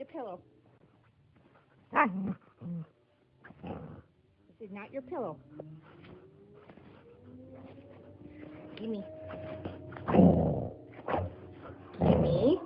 the pillow. Ah. this is not your pillow. Gimme. Gimme.